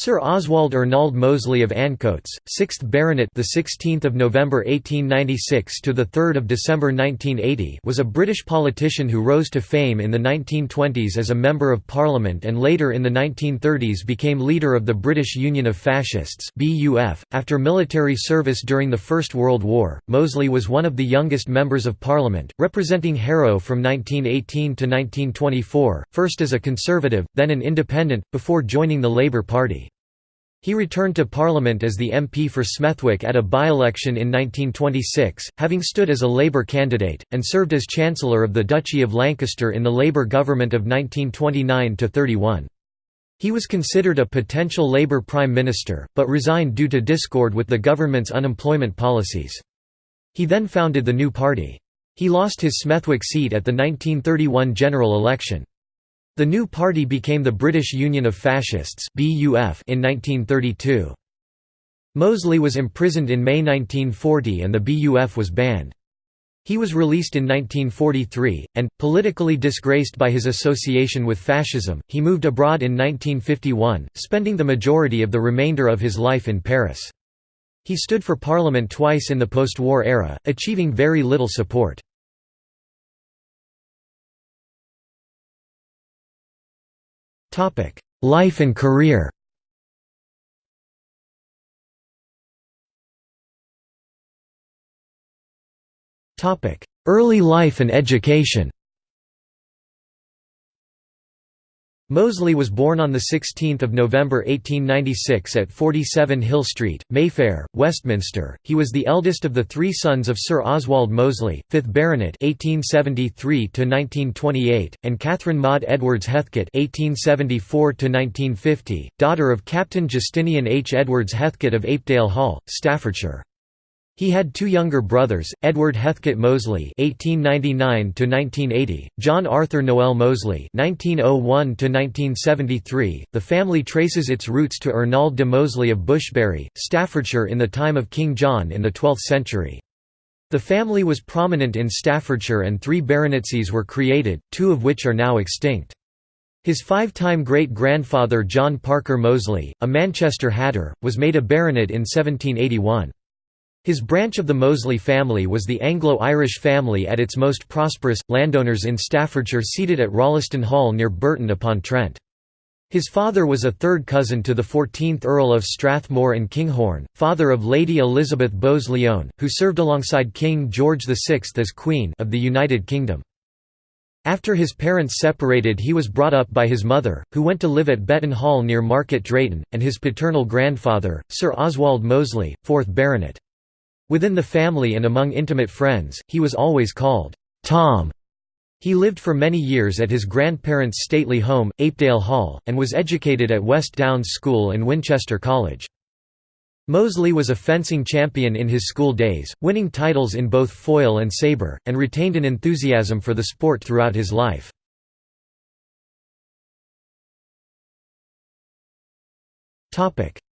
Sir Oswald Ernald Mosley of Ancoats, 6th Baronet, the 16th of November 1896 to the 3rd of December 1980, was a British politician who rose to fame in the 1920s as a member of Parliament and later in the 1930s became leader of the British Union of Fascists (BUF). After military service during the First World War, Mosley was one of the youngest members of Parliament, representing Harrow from 1918 to 1924, first as a Conservative, then an Independent, before joining the Labour Party. He returned to Parliament as the MP for Smethwick at a by-election in 1926, having stood as a Labour candidate, and served as Chancellor of the Duchy of Lancaster in the Labour government of 1929–31. He was considered a potential Labour Prime Minister, but resigned due to discord with the government's unemployment policies. He then founded the new party. He lost his Smethwick seat at the 1931 general election. The new party became the British Union of Fascists in 1932. Mosley was imprisoned in May 1940 and the BUF was banned. He was released in 1943, and, politically disgraced by his association with fascism, he moved abroad in 1951, spending the majority of the remainder of his life in Paris. He stood for parliament twice in the post-war era, achieving very little support. Life and career. Topic: Early life and education Mosley was born on 16 November 1896 at 47 Hill Street, Mayfair, Westminster. He was the eldest of the three sons of Sir Oswald Mosley, 5th Baronet (1873–1928), and Catherine Maud Edwards Heathcote (1874–1950), daughter of Captain Justinian H. Edwards Heathcote of Apedale Hall, Staffordshire. He had two younger brothers, Edward Heathcote Mosley (1899–1980), John Arthur Noel Mosley (1901–1973). The family traces its roots to Ernald de Mosley of Bushbury, Staffordshire, in the time of King John in the 12th century. The family was prominent in Staffordshire, and three baronetcies were created, two of which are now extinct. His five-time great-grandfather John Parker Mosley, a Manchester hatter, was made a baronet in 1781. His branch of the Mosley family was the Anglo-Irish family at its most prosperous, landowners in Staffordshire seated at Rolleston Hall near Burton upon Trent. His father was a third cousin to the 14th Earl of Strathmore and Kinghorn, father of Lady Elizabeth Bowes-Lyon, who served alongside King George VI as Queen of the United Kingdom. After his parents separated he was brought up by his mother, who went to live at Betton Hall near Market Drayton, and his paternal grandfather, Sir Oswald Mosley, 4th Baronet. Within the family and among intimate friends, he was always called, "'Tom'". He lived for many years at his grandparents' stately home, Apedale Hall, and was educated at West Downs School and Winchester College. Mosley was a fencing champion in his school days, winning titles in both foil and sabre, and retained an enthusiasm for the sport throughout his life.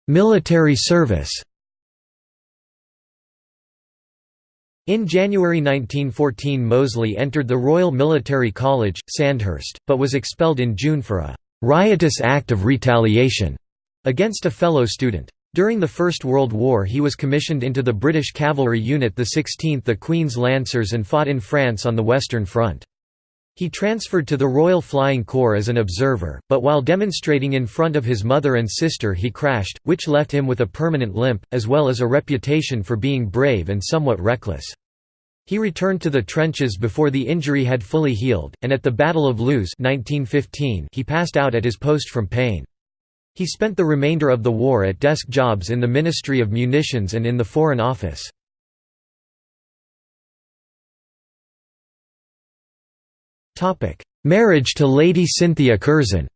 Military service In January 1914 Mosley entered the Royal Military College, Sandhurst, but was expelled in June for a «riotous act of retaliation» against a fellow student. During the First World War he was commissioned into the British Cavalry Unit the 16th the Queen's Lancers and fought in France on the Western Front. He transferred to the Royal Flying Corps as an observer, but while demonstrating in front of his mother and sister he crashed, which left him with a permanent limp, as well as a reputation for being brave and somewhat reckless. He returned to the trenches before the injury had fully healed, and at the Battle of Loos 1915 he passed out at his post from pain. He spent the remainder of the war at desk jobs in the Ministry of Munitions and in the Foreign Office. Marriage to Lady Cynthia Curzon.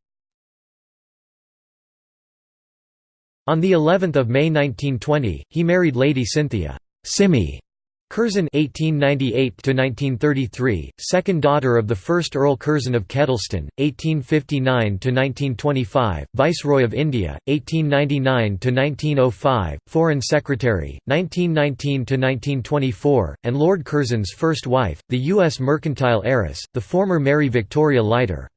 On the 11th of May 1920, he married Lady Cynthia Cimmie Curzon (1898–1933), second daughter of the first Earl Curzon of Kedleston, 1859–1925, Viceroy of India, 1899–1905, Foreign Secretary, 1919–1924, and Lord Curzon's first wife, the U.S. mercantile heiress, the former Mary Victoria Leiter.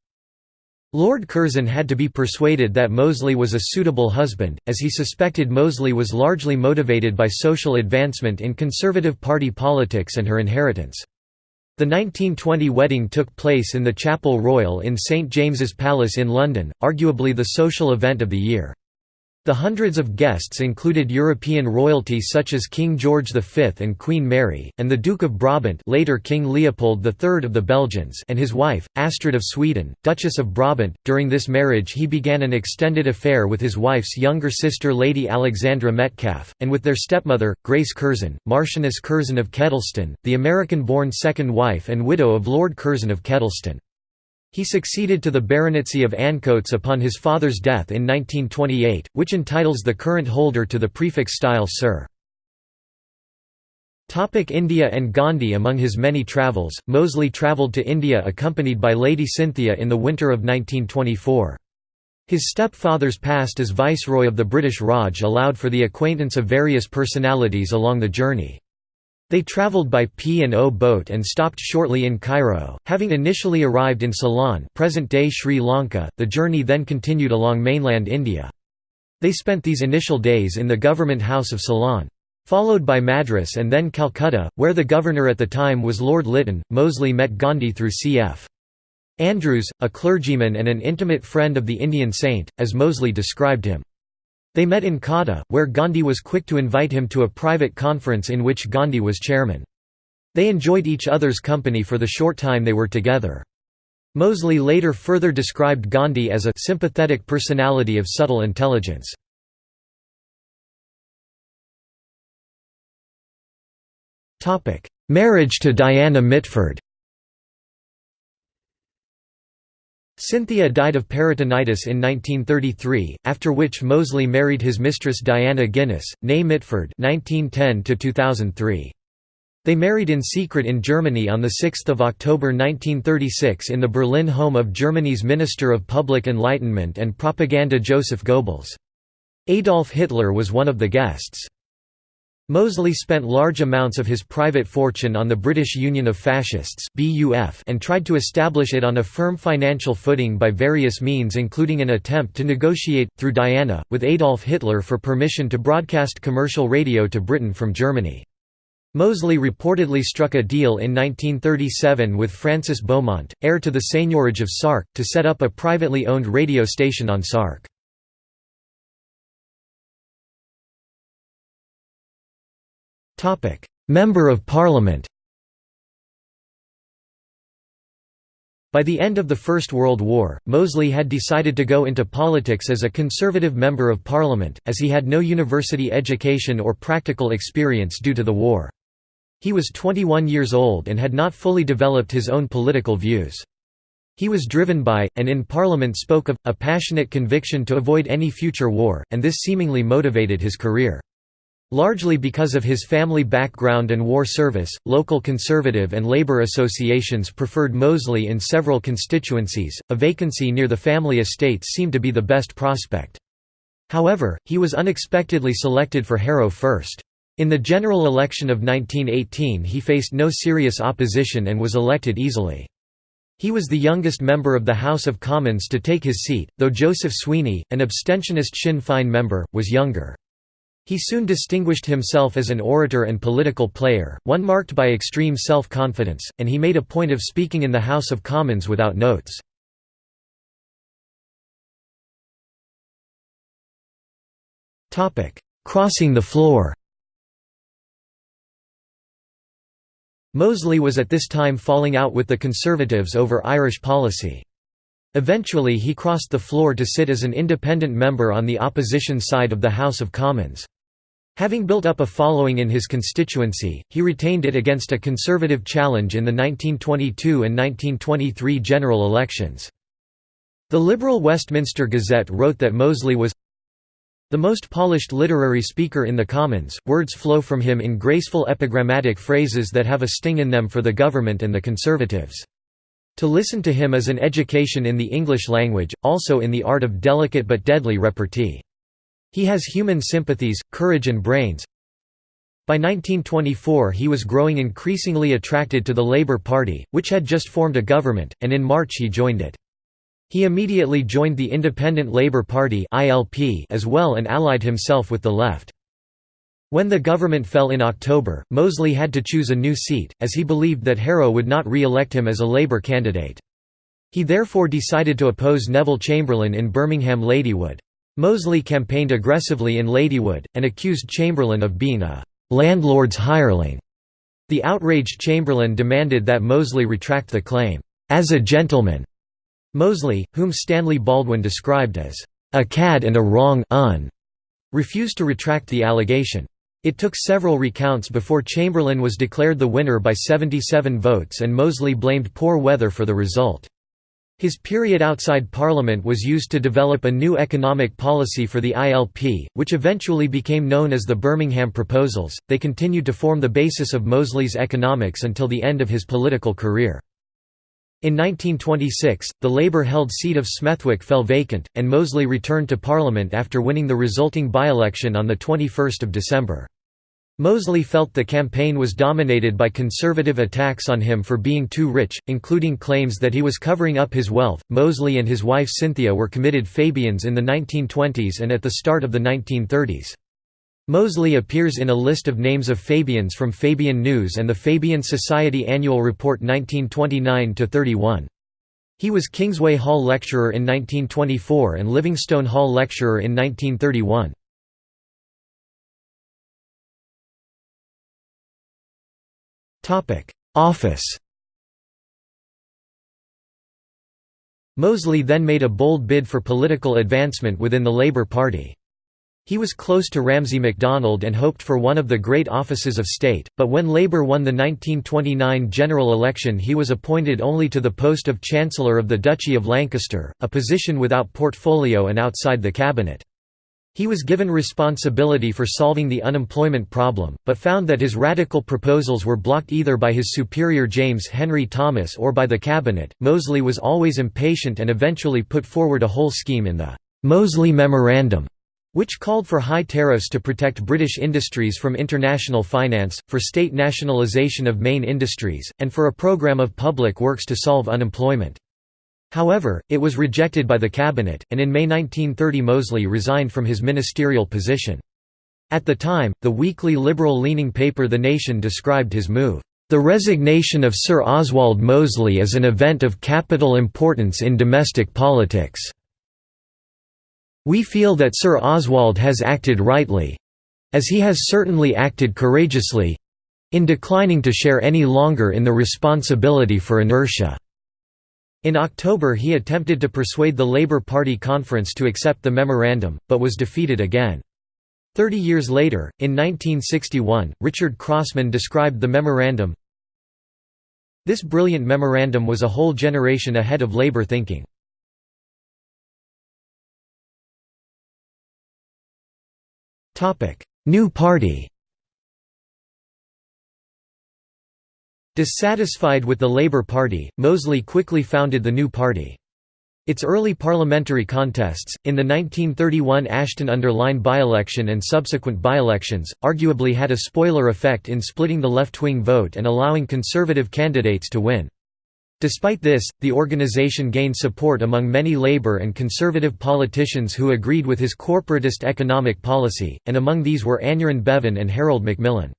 Lord Curzon had to be persuaded that Mosley was a suitable husband, as he suspected Mosley was largely motivated by social advancement in Conservative Party politics and her inheritance. The 1920 wedding took place in the Chapel Royal in St James's Palace in London, arguably the social event of the year. The hundreds of guests included European royalty such as King George V and Queen Mary, and the Duke of Brabant later King Leopold III of the Belgians and his wife, Astrid of Sweden, Duchess of Brabant. During this marriage he began an extended affair with his wife's younger sister Lady Alexandra Metcalfe, and with their stepmother, Grace Curzon, Marchioness Curzon of Kedleston, the American-born second wife and widow of Lord Curzon of Kedleston. He succeeded to the baronetcy of Ancoats upon his father's death in 1928, which entitles the current holder to the prefix style Sir. India and Gandhi Among his many travels, Mosley travelled to India accompanied by Lady Cynthia in the winter of 1924. His stepfather's past as Viceroy of the British Raj allowed for the acquaintance of various personalities along the journey. They travelled by P&O boat and stopped shortly in Cairo. Having initially arrived in Ceylon present-day Sri Lanka, the journey then continued along mainland India. They spent these initial days in the government house of Ceylon. Followed by Madras and then Calcutta, where the governor at the time was Lord Lytton, Mosley met Gandhi through C.F. Andrews, a clergyman and an intimate friend of the Indian saint, as Mosley described him. They met in Kata, where Gandhi was quick to invite him to a private conference in which Gandhi was chairman. They enjoyed each other's company for the short time they were together. Mosley later further described Gandhi as a sympathetic personality of subtle intelligence. Marriage to Diana Mitford Cynthia died of peritonitis in 1933, after which Mosley married his mistress Diana Guinness, née Mitford (1910–2003). They married in secret in Germany on 6 October 1936 in the Berlin home of Germany's Minister of Public Enlightenment and Propaganda Joseph Goebbels. Adolf Hitler was one of the guests. Mosley spent large amounts of his private fortune on the British Union of Fascists and tried to establish it on a firm financial footing by various means including an attempt to negotiate, through Diana, with Adolf Hitler for permission to broadcast commercial radio to Britain from Germany. Mosley reportedly struck a deal in 1937 with Francis Beaumont, heir to the seigneurage of Sark, to set up a privately owned radio station on Sark. Member of Parliament By the end of the First World War, Mosley had decided to go into politics as a Conservative Member of Parliament, as he had no university education or practical experience due to the war. He was 21 years old and had not fully developed his own political views. He was driven by, and in Parliament spoke of, a passionate conviction to avoid any future war, and this seemingly motivated his career. Largely because of his family background and war service, local conservative and labor associations preferred Mosley in several constituencies. A vacancy near the family estate seemed to be the best prospect. However, he was unexpectedly selected for Harrow first. In the general election of 1918 he faced no serious opposition and was elected easily. He was the youngest member of the House of Commons to take his seat, though Joseph Sweeney, an abstentionist Sinn Féin member, was younger. He soon distinguished himself as an orator and political player, one marked by extreme self-confidence, and he made a point of speaking in the House of Commons without notes. Crossing the floor Mosley was at this time falling out with the Conservatives over Irish policy. Eventually he crossed the floor to sit as an independent member on the opposition side of the House of Commons. Having built up a following in his constituency, he retained it against a Conservative challenge in the 1922 and 1923 general elections. The Liberal Westminster Gazette wrote that Mosley was the most polished literary speaker in the Commons, words flow from him in graceful epigrammatic phrases that have a sting in them for the government and the Conservatives. To listen to him is an education in the English language, also in the art of delicate but deadly repartee. He has human sympathies, courage and brains. By 1924 he was growing increasingly attracted to the Labour Party, which had just formed a government, and in March he joined it. He immediately joined the Independent Labour Party as well and allied himself with the left. When the government fell in October, Mosley had to choose a new seat, as he believed that Harrow would not re-elect him as a Labour candidate. He therefore decided to oppose Neville Chamberlain in Birmingham Ladywood. Mosley campaigned aggressively in Ladywood, and accused Chamberlain of being a «landlord's hireling». The outraged Chamberlain demanded that Mosley retract the claim, «as a gentleman». Mosley, whom Stanley Baldwin described as «a cad and a wrong un», refused to retract the allegation. It took several recounts before Chamberlain was declared the winner by 77 votes and Mosley blamed poor weather for the result. His period outside Parliament was used to develop a new economic policy for the ILP, which eventually became known as the Birmingham Proposals. They continued to form the basis of Mosley's economics until the end of his political career. In 1926, the Labour-held seat of Smethwick fell vacant, and Mosley returned to Parliament after winning the resulting by-election on 21 December. Mosley felt the campaign was dominated by conservative attacks on him for being too rich, including claims that he was covering up his wealth. Mosley and his wife Cynthia were committed Fabians in the 1920s and at the start of the 1930s. Mosley appears in a list of names of Fabians from Fabian News and the Fabian Society Annual Report 1929–31. He was Kingsway Hall Lecturer in 1924 and Livingstone Hall Lecturer in 1931. Office Mosley then made a bold bid for political advancement within the Labour Party. He was close to Ramsay MacDonald and hoped for one of the great offices of state, but when Labour won the 1929 general election he was appointed only to the post of Chancellor of the Duchy of Lancaster, a position without portfolio and outside the cabinet. He was given responsibility for solving the unemployment problem, but found that his radical proposals were blocked either by his superior James Henry Thomas or by the cabinet. Mosley was always impatient and eventually put forward a whole scheme in the Mosley Memorandum which called for high tariffs to protect British industries from international finance, for state nationalisation of main industries, and for a programme of public works to solve unemployment. However, it was rejected by the cabinet, and in May 1930 Mosley resigned from his ministerial position. At the time, the weekly liberal-leaning paper The Nation described his move, "...the resignation of Sir Oswald Mosley as an event of capital importance in domestic politics." We feel that Sir Oswald has acted rightly—as he has certainly acted courageously—in declining to share any longer in the responsibility for inertia." In October he attempted to persuade the Labour Party conference to accept the memorandum, but was defeated again. Thirty years later, in 1961, Richard Crossman described the memorandum, This brilliant memorandum was a whole generation ahead of Labour thinking. New Party Dissatisfied with the Labour Party, Mosley quickly founded the New Party. Its early parliamentary contests, in the 1931 Ashton-under-Lyne by-election and subsequent by-elections, arguably had a spoiler effect in splitting the left-wing vote and allowing conservative candidates to win. Despite this, the organization gained support among many labor and conservative politicians who agreed with his corporatist economic policy, and among these were Aneurin Bevan and Harold Macmillan.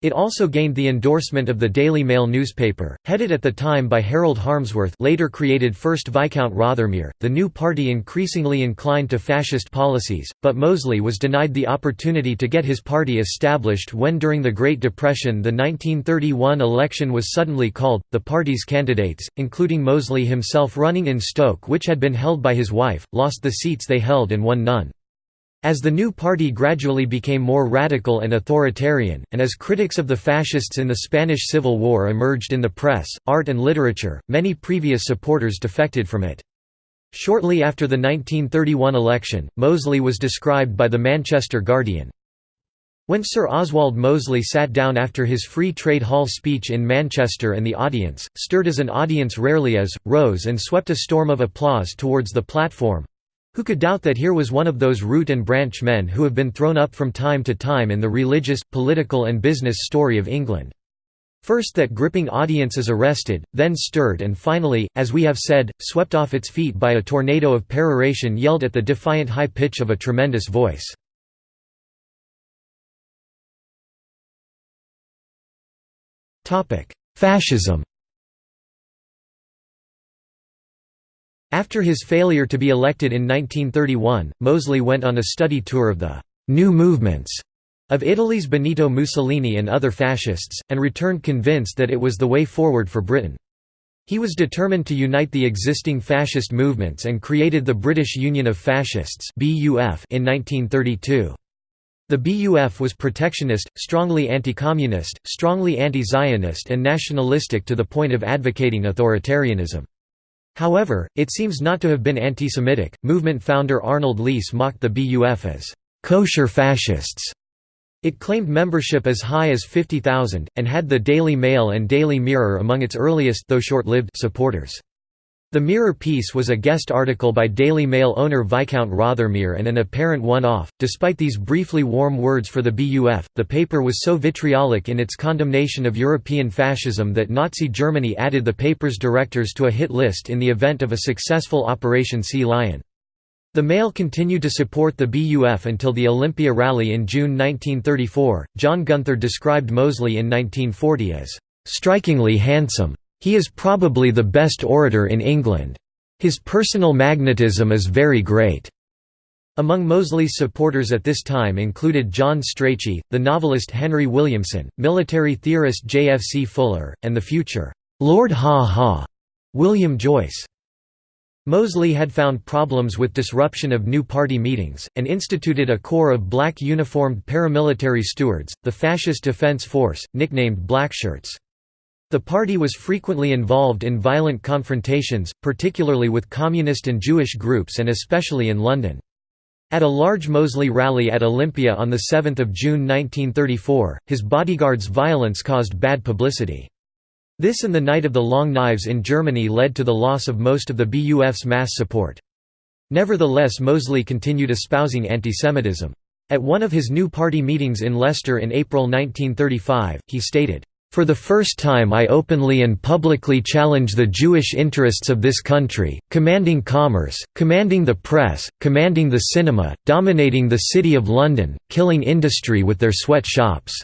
It also gained the endorsement of the Daily Mail newspaper, headed at the time by Harold Harmsworth later created First Viscount Rothermere. The new party increasingly inclined to fascist policies, but Mosley was denied the opportunity to get his party established when during the Great Depression the 1931 election was suddenly called. The party's candidates, including Mosley himself running in Stoke which had been held by his wife, lost the seats they held and won none. As the new party gradually became more radical and authoritarian, and as critics of the fascists in the Spanish Civil War emerged in the press, art and literature, many previous supporters defected from it. Shortly after the 1931 election, Mosley was described by the Manchester Guardian. When Sir Oswald Mosley sat down after his Free Trade Hall speech in Manchester and the audience, stirred as an audience rarely is, rose and swept a storm of applause towards the platform, who could doubt that here was one of those root and branch men who have been thrown up from time to time in the religious, political and business story of England? First that gripping audience is arrested, then stirred and finally, as we have said, swept off its feet by a tornado of peroration yelled at the defiant high pitch of a tremendous voice. Fascism After his failure to be elected in 1931, Mosley went on a study tour of the «new movements» of Italy's Benito Mussolini and other fascists, and returned convinced that it was the way forward for Britain. He was determined to unite the existing fascist movements and created the British Union of Fascists in 1932. The BUF was protectionist, strongly anti-communist, strongly anti-Zionist and nationalistic to the point of advocating authoritarianism. However, it seems not to have been anti-Semitic. Movement founder Arnold Leese mocked the BUF as kosher fascists it claimed membership as high as 50,000, and had the Daily Mail and Daily Mirror among its earliest though short-lived supporters. The Mirror piece was a guest article by Daily Mail owner Viscount Rothermere and an apparent one-off. Despite these briefly warm words for the BUF, the paper was so vitriolic in its condemnation of European fascism that Nazi Germany added the paper's directors to a hit list in the event of a successful Operation Sea Lion. The Mail continued to support the BUF until the Olympia rally in June 1934. John Gunther described Mosley in 1940 as strikingly handsome. He is probably the best orator in England. His personal magnetism is very great. Among Mosley's supporters at this time included John Strachey, the novelist Henry Williamson, military theorist J. F. C. Fuller, and the future Lord Ha Ha, William Joyce. Mosley had found problems with disruption of new party meetings, and instituted a corps of black uniformed paramilitary stewards, the Fascist Defense Force, nicknamed Blackshirts. The party was frequently involved in violent confrontations, particularly with communist and Jewish groups and especially in London. At a large Mosley rally at Olympia on 7 June 1934, his bodyguards' violence caused bad publicity. This and the Night of the Long Knives in Germany led to the loss of most of the BUF's mass support. Nevertheless Mosley continued espousing antisemitism. At one of his new party meetings in Leicester in April 1935, he stated, "...for the first time I openly and publicly challenge the Jewish interests of this country, commanding commerce, commanding the press, commanding the cinema, dominating the City of London, killing industry with their sweatshops."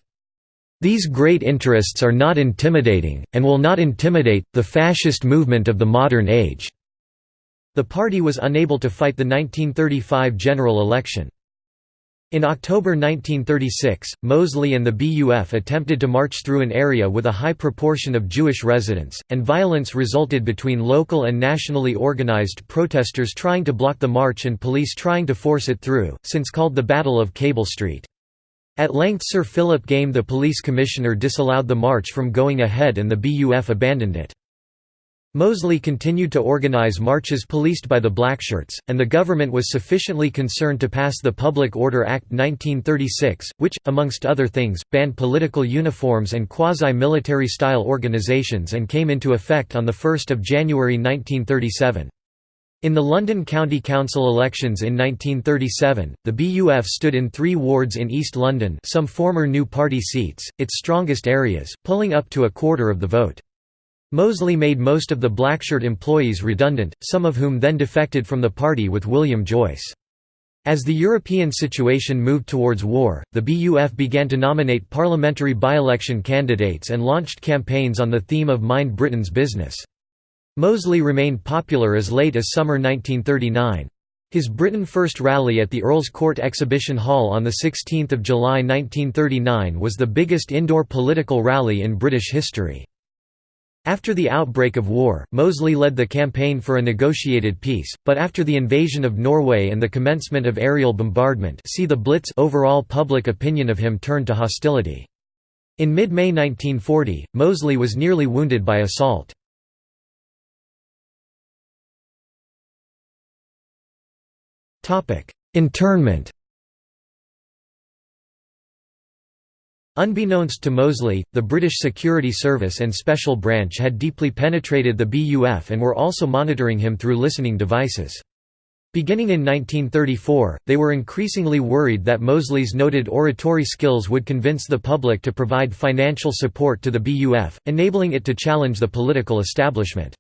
These great interests are not intimidating, and will not intimidate, the fascist movement of the modern age." The party was unable to fight the 1935 general election. In October 1936, Mosley and the BUF attempted to march through an area with a high proportion of Jewish residents, and violence resulted between local and nationally organized protesters trying to block the march and police trying to force it through, since called the Battle of Cable Street. At length Sir Philip Game the police commissioner disallowed the march from going ahead and the BUF abandoned it. Mosley continued to organise marches policed by the Blackshirts, and the government was sufficiently concerned to pass the Public Order Act 1936, which, amongst other things, banned political uniforms and quasi-military style organisations and came into effect on 1 January 1937. In the London County Council elections in 1937, the BUF stood in three wards in East London some former New Party seats, its strongest areas, pulling up to a quarter of the vote. Mosley made most of the Blackshirt employees redundant, some of whom then defected from the party with William Joyce. As the European situation moved towards war, the BUF began to nominate parliamentary by-election candidates and launched campaigns on the theme of Mind Britain's Business. Mosley remained popular as late as summer 1939. His Britain First rally at the Earl's Court Exhibition Hall on 16 July 1939 was the biggest indoor political rally in British history. After the outbreak of war, Mosley led the campaign for a negotiated peace, but after the invasion of Norway and the commencement of aerial bombardment see the Blitz overall public opinion of him turned to hostility. In mid-May 1940, Mosley was nearly wounded by assault. Internment Unbeknownst to Mosley, the British Security Service and Special Branch had deeply penetrated the BUF and were also monitoring him through listening devices. Beginning in 1934, they were increasingly worried that Mosley's noted oratory skills would convince the public to provide financial support to the BUF, enabling it to challenge the political establishment.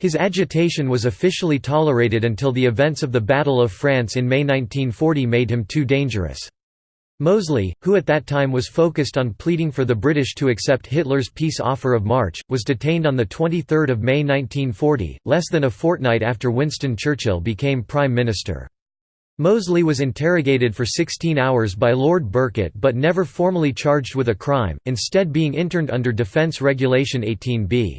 His agitation was officially tolerated until the events of the Battle of France in May 1940 made him too dangerous. Mosley, who at that time was focused on pleading for the British to accept Hitler's peace offer of March, was detained on 23 May 1940, less than a fortnight after Winston Churchill became Prime Minister. Mosley was interrogated for 16 hours by Lord Birkett but never formally charged with a crime, instead being interned under Defence Regulation 18b.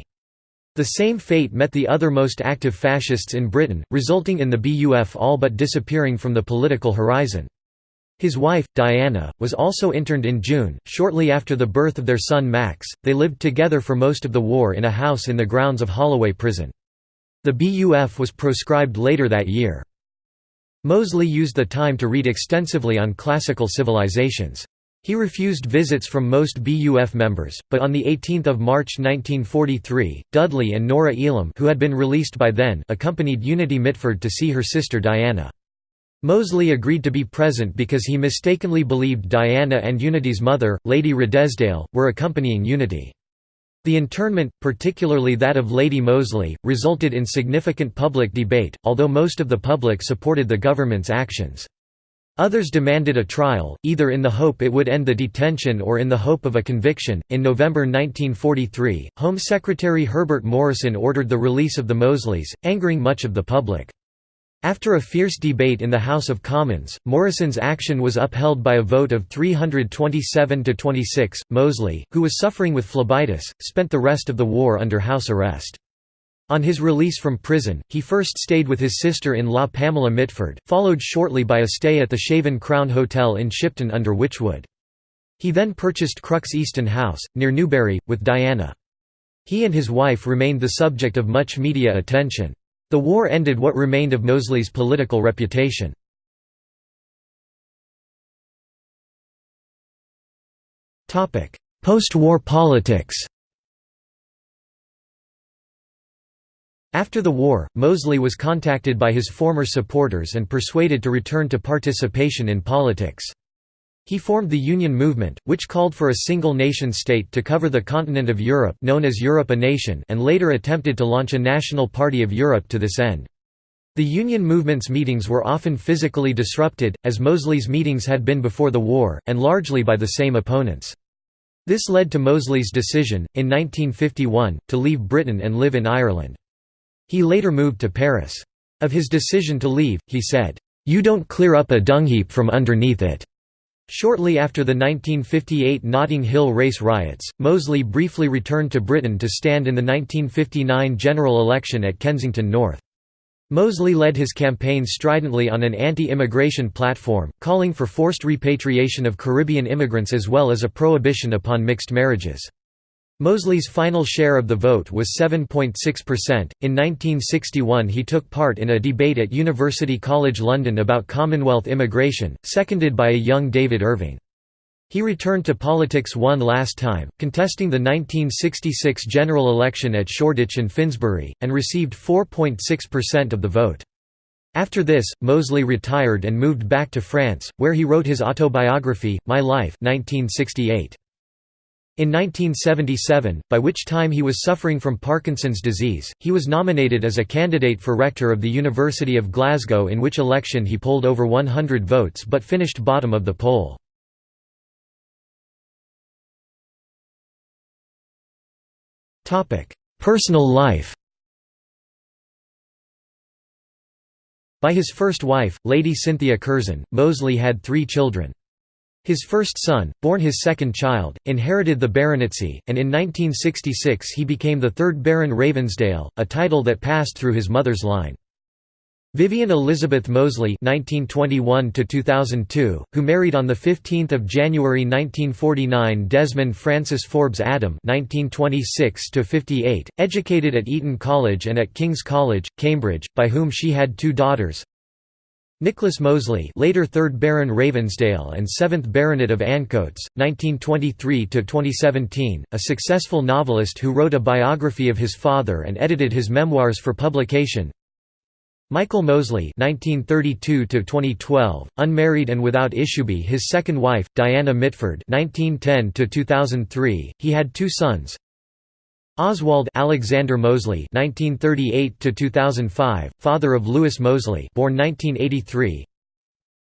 The same fate met the other most active fascists in Britain, resulting in the BUF all but disappearing from the political horizon. His wife, Diana, was also interned in June, shortly after the birth of their son Max. They lived together for most of the war in a house in the grounds of Holloway Prison. The BUF was proscribed later that year. Mosley used the time to read extensively on classical civilizations. He refused visits from most BUF members, but on 18 March 1943, Dudley and Nora Elam who had been released by then accompanied Unity Mitford to see her sister Diana. Mosley agreed to be present because he mistakenly believed Diana and Unity's mother, Lady Redesdale, were accompanying Unity. The internment, particularly that of Lady Mosley, resulted in significant public debate, although most of the public supported the government's actions. Others demanded a trial, either in the hope it would end the detention or in the hope of a conviction. In November 1943, Home Secretary Herbert Morrison ordered the release of the Mosleys, angering much of the public. After a fierce debate in the House of Commons, Morrison's action was upheld by a vote of 327 to 26. Mosley, who was suffering with phlebitis, spent the rest of the war under house arrest. On his release from prison, he first stayed with his sister-in-law Pamela Mitford, followed shortly by a stay at the Shaven Crown Hotel in Shipton under Wychwood. He then purchased Crux Easton House, near Newbury, with Diana. He and his wife remained the subject of much media attention. The war ended what remained of Mosley's political reputation. Post-war politics After the war, Mosley was contacted by his former supporters and persuaded to return to participation in politics. He formed the Union movement, which called for a single nation-state to cover the continent of Europe known as Europe a Nation and later attempted to launch a National Party of Europe to this end. The Union movement's meetings were often physically disrupted, as Mosley's meetings had been before the war, and largely by the same opponents. This led to Mosley's decision, in 1951, to leave Britain and live in Ireland. He later moved to Paris. Of his decision to leave, he said, "'You don't clear up a dungheap from underneath it. Shortly after the 1958 Notting Hill race riots, Mosley briefly returned to Britain to stand in the 1959 general election at Kensington North. Mosley led his campaign stridently on an anti-immigration platform, calling for forced repatriation of Caribbean immigrants as well as a prohibition upon mixed marriages. Mosley's final share of the vote was 7.6%. In 1961, he took part in a debate at University College London about Commonwealth immigration, seconded by a young David Irving. He returned to politics one last time, contesting the 1966 general election at Shoreditch and Finsbury, and received 4.6% of the vote. After this, Mosley retired and moved back to France, where he wrote his autobiography, My Life 1968. In 1977, by which time he was suffering from Parkinson's disease, he was nominated as a candidate for rector of the University of Glasgow in which election he polled over 100 votes but finished bottom of the poll. Personal life By his first wife, Lady Cynthia Curzon, Mosley had three children. His first son, born his second child, inherited the baronetcy, and in 1966 he became the third Baron Ravensdale, a title that passed through his mother's line. Vivian Elizabeth Mosley (1921–2002), who married on the 15th of January 1949 Desmond Francis Forbes Adam (1926–58), educated at Eton College and at King's College, Cambridge, by whom she had two daughters. Nicholas Mosley later 3rd Baron Ravensdale and 7th Baronet of Ancoats, 1923–2017, a successful novelist who wrote a biography of his father and edited his memoirs for publication Michael Mosley (1932–2012), unmarried and without issue. His second wife, Diana Mitford (1910–2003). He had two sons. Oswald Alexander Mosley (1938–2005), father of Louis Mosley, born 1983.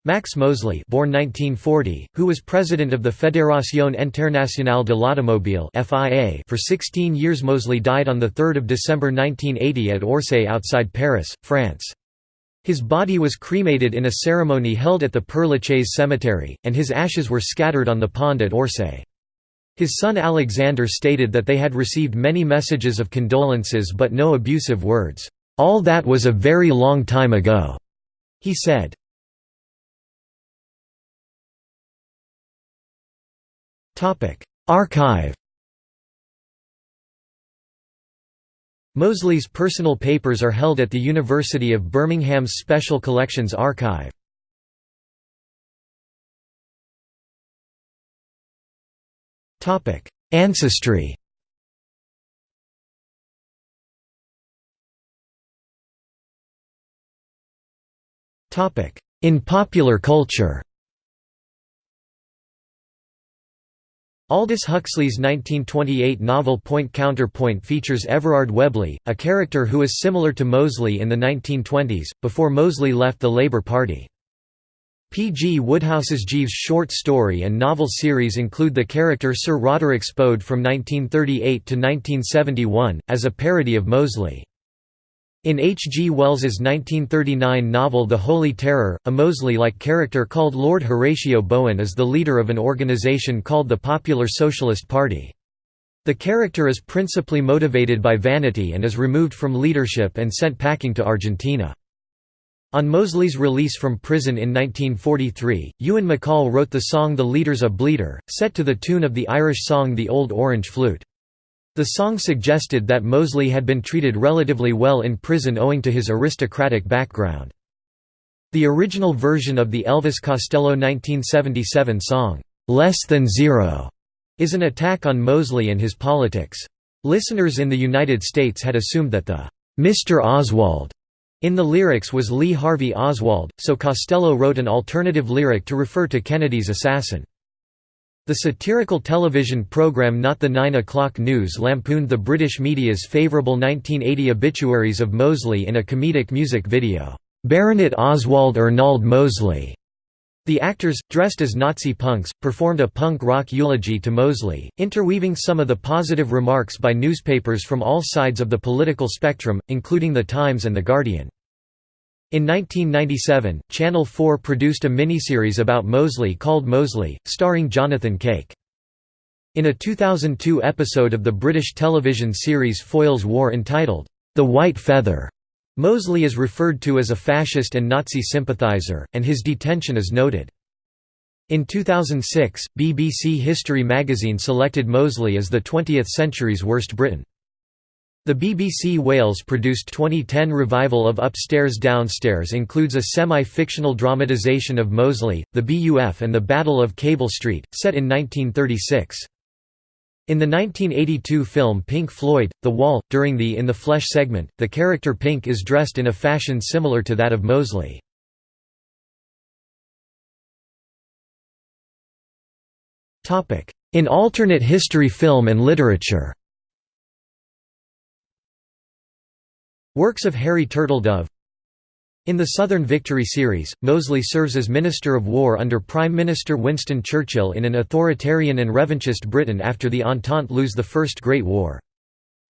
Max Mosley, born 1940, who was president of the Fédération Internationale de l'Automobile (FIA) for 16 years. Mosley died on the 3rd of December 1980 at Orsay outside Paris, France. His body was cremated in a ceremony held at the Père Lachaise cemetery, and his ashes were scattered on the pond at Orsay. His son Alexander stated that they had received many messages of condolences but no abusive words. "All that was a very long time ago," he said. Archive Mosley's personal papers are held at the University of Birmingham's Special Collections Archive. Ancestry. In popular culture. Aldous Huxley's 1928 novel Point Counterpoint features Everard Webley, a character who is similar to Mosley in the 1920s, before Mosley left the Labour Party. P. G. Wodehouse's Jeeves short story and novel series include the character Sir Roderick Spode from 1938 to 1971, as a parody of Mosley. In H. G. Wells's 1939 novel The Holy Terror, a Mosley-like character called Lord Horatio Bowen is the leader of an organization called the Popular Socialist Party. The character is principally motivated by vanity and is removed from leadership and sent packing to Argentina. On Mosley's release from prison in 1943, Ewan MacColl wrote the song The Leader's a Bleeder, set to the tune of the Irish song The Old Orange Flute. The song suggested that Mosley had been treated relatively well in prison owing to his aristocratic background. The original version of the Elvis Costello 1977 song, "'Less Than Zero' is an attack on Mosley and his politics. Listeners in the United States had assumed that the "'Mr. Oswald' in the lyrics was Lee Harvey Oswald, so Costello wrote an alternative lyric to refer to Kennedy's assassin. The satirical television program Not the Nine O'Clock News lampooned the British media's favourable 1980 obituaries of Mosley in a comedic music video, "'Baronet Oswald Ernald Mosley". The actors, dressed as Nazi punks, performed a punk rock eulogy to Mosley, interweaving some of the positive remarks by newspapers from all sides of the political spectrum, including The Times and The Guardian. In 1997, Channel 4 produced a miniseries about Mosley called Mosley, starring Jonathan Cake. In a 2002 episode of the British television series Foyle's War entitled, The White Feather, Mosley is referred to as a fascist and Nazi sympathiser, and his detention is noted. In 2006, BBC History magazine selected Mosley as the 20th century's worst Briton. The BBC Wales produced 2010 revival of Upstairs Downstairs includes a semi-fictional dramatisation of Mosley, the BUF and the Battle of Cable Street, set in 1936. In the 1982 film Pink Floyd, The Wall, during the In the Flesh segment, the character Pink is dressed in a fashion similar to that of Mosley. In alternate history film and literature Works of Harry Turtledove In the Southern Victory series, Mosley serves as Minister of War under Prime Minister Winston Churchill in an authoritarian and revanchist Britain after the Entente lose the First Great War.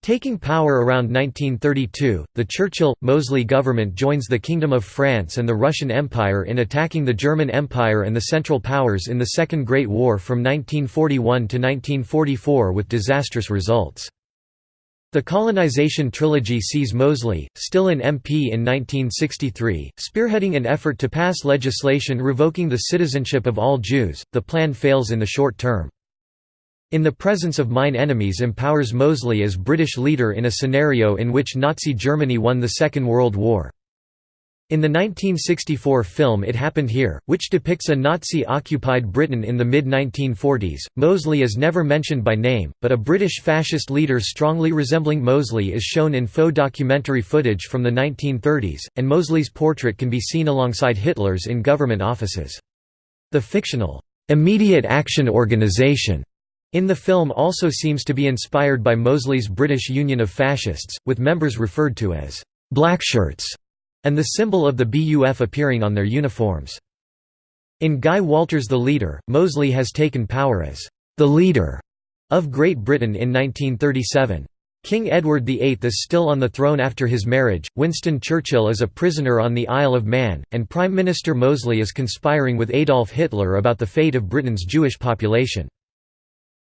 Taking power around 1932, the Churchill-Mosley government joins the Kingdom of France and the Russian Empire in attacking the German Empire and the Central Powers in the Second Great War from 1941 to 1944 with disastrous results. The colonization trilogy sees Mosley, still an MP in 1963, spearheading an effort to pass legislation revoking the citizenship of all Jews. The plan fails in the short term. In the Presence of Mine Enemies empowers Mosley as British leader in a scenario in which Nazi Germany won the Second World War. In the 1964 film It Happened Here, which depicts a Nazi-occupied Britain in the mid-1940s, Mosley is never mentioned by name, but a British fascist leader strongly resembling Mosley is shown in faux documentary footage from the 1930s, and Mosley's portrait can be seen alongside Hitler's in government offices. The fictional, "'Immediate Action Organization' in the film also seems to be inspired by Mosley's British Union of Fascists, with members referred to as "'blackshirts' and the symbol of the BUF appearing on their uniforms. In Guy Walters' The Leader, Mosley has taken power as the leader of Great Britain in 1937. King Edward VIII is still on the throne after his marriage, Winston Churchill is a prisoner on the Isle of Man, and Prime Minister Mosley is conspiring with Adolf Hitler about the fate of Britain's Jewish population.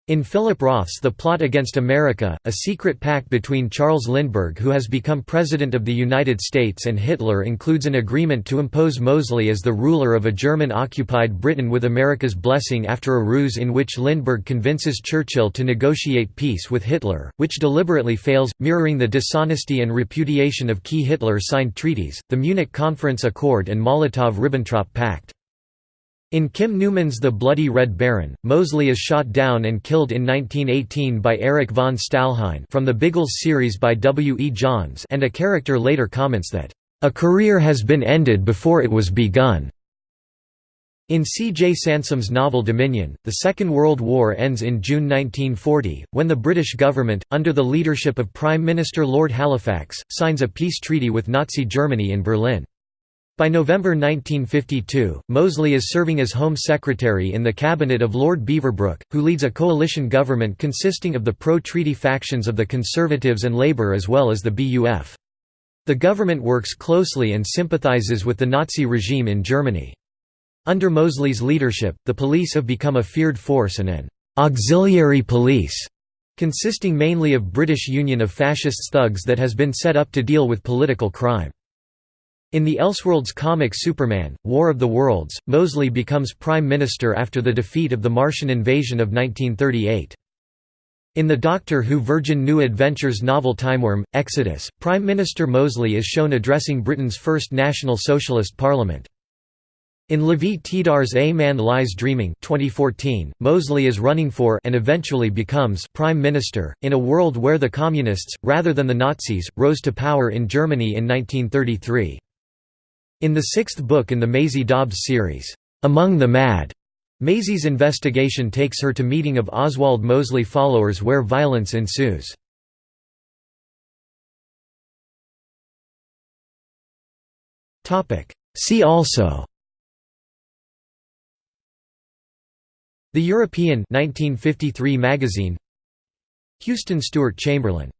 In Philip Roth's The Plot Against America, a secret pact between Charles Lindbergh who has become President of the United States and Hitler includes an agreement to impose Mosley as the ruler of a German-occupied Britain with America's blessing after a ruse in which Lindbergh convinces Churchill to negotiate peace with Hitler, which deliberately fails, mirroring the dishonesty and repudiation of key Hitler-signed treaties, the Munich Conference Accord and Molotov–Ribbentrop Pact. In Kim Newman's The Bloody Red Baron, Mosley is shot down and killed in 1918 by Erich von Stalhein from the Biggles series by W. E. Johns and a character later comments that, "...a career has been ended before it was begun." In C. J. Sansom's novel Dominion, the Second World War ends in June 1940, when the British government, under the leadership of Prime Minister Lord Halifax, signs a peace treaty with Nazi Germany in Berlin. By November 1952, Mosley is serving as Home Secretary in the cabinet of Lord Beaverbrook, who leads a coalition government consisting of the pro-treaty factions of the Conservatives and Labour as well as the BUF. The government works closely and sympathises with the Nazi regime in Germany. Under Mosley's leadership, the police have become a feared force and an «auxiliary police» consisting mainly of British Union of Fascists thugs that has been set up to deal with political crime. In the Elseworlds comic Superman, War of the Worlds, Mosley becomes Prime Minister after the defeat of the Martian invasion of 1938. In the Doctor Who Virgin New Adventures novel Timewyrm, Exodus, Prime Minister Mosley is shown addressing Britain's first National Socialist Parliament. In Lavie Tidhar's A Man Lies Dreaming 2014, Mosley is running for and eventually becomes Prime Minister, in a world where the Communists, rather than the Nazis, rose to power in Germany in 1933. In the sixth book in the Maisie Dobbs series, Among the Mad, Maisie's investigation takes her to meeting of Oswald Mosley followers where violence ensues. See also. The European 1953 magazine. Houston Stewart Chamberlain